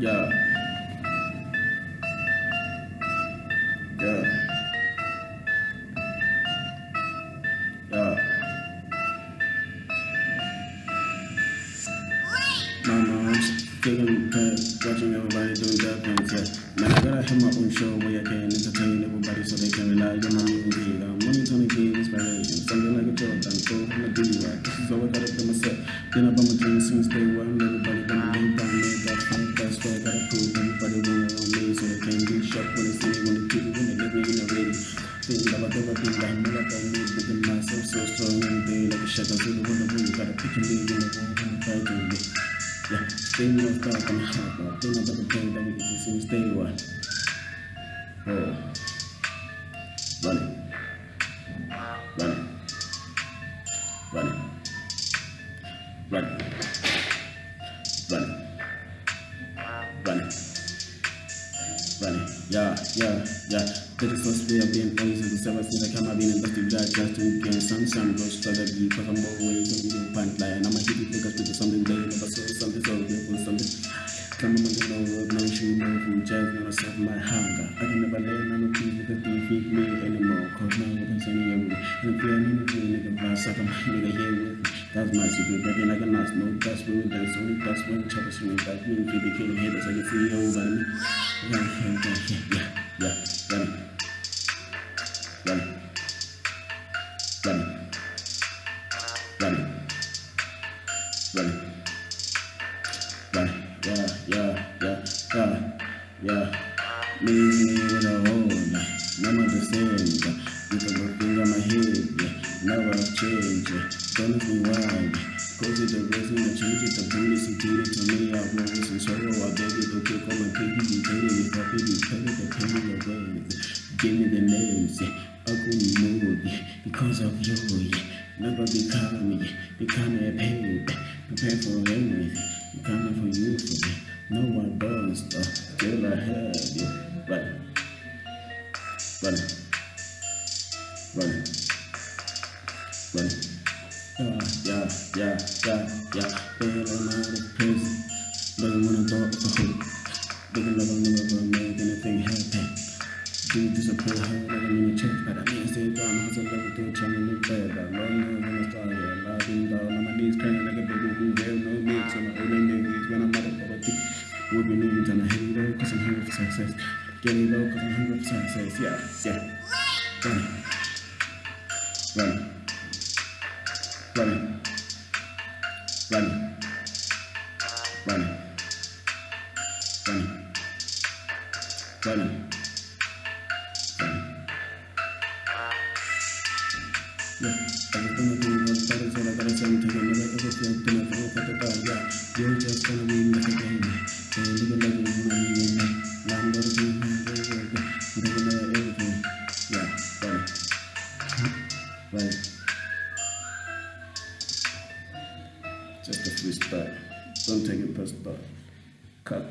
Yeah. Yeah. Yeah. My mom's taking back, watching everybody doing their things, yeah. Man, I gotta have my own show where I can entertain everybody so they can rely on my music. I'm only trying to give inspiration, something like a Jordan, so I'm a do right. This is all I gotta do myself. Been up on my dreams since Seconds in the window, you gotta pick and leave in the room, and stay with us, dog, I'm hot, bro. Think about the thing that we can just see, stay with Hey. Running. Running. Running. Running. Running. Running yeah, yeah, yeah. Take the first day of being always in the service in the camera being just to gain some some rush to the beat for some more way to be in pant line. I'm a kid who take us to something that you I saw something so beautiful something. Come on, the no road, no shoe, no food, just never solve my hunger. I can never let none of these little things feed me anymore. Cause now you can send me away. And if you're in the pain, you can blast up and nigga here with me. That's my secret, breaking like a nice note. That's when we dance, only that's when choppers ring. That's when we be killing haters, I can see you over me. Yeah, yeah, right hand, yeah, yeah, run. Run. Run. Run. Run. Run. Yeah, yeah, yeah, yeah, yeah. Leave me with a hole, no same. You can go through my head, never change. Yeah gonna be wild. Go to the resume, change it, the bonus, you did it to me. I roll with some sorrow, I baby, the kick on my pinky, you painted it, fuck it, you painted the pain in the words. Give me the names, ugly mood, because of you. Never become me, become a pain, prepare for anything, coming for you. No one does, still I have you. Yeah, yeah, yeah, yeah, yeah. Been on my prison. Don't wanna go to home. Looking like I'm never gonna make anything happen. Do disappoint her, like I'm gonna change, but I mean, stay down, cause I love to try to live better. I'm running when I start, yeah, I'll be down on my knees, crying like a baby who real no mix. I'm a older niggas when I'm out of poverty. Would be leaving, trying to hang low, cause I'm hungry for success. Getting low, cause I'm hungry for success, yeah, yeah. Run. Run. Done. Done. Just a freestyle. Don't take it personal. Cut.